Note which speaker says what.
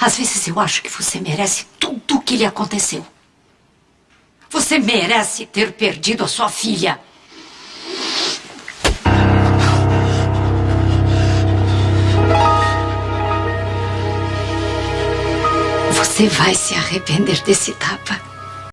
Speaker 1: Às vezes eu acho que você merece tudo o que lhe aconteceu. Você merece ter perdido a sua filha. Você vai se arrepender desse tapa.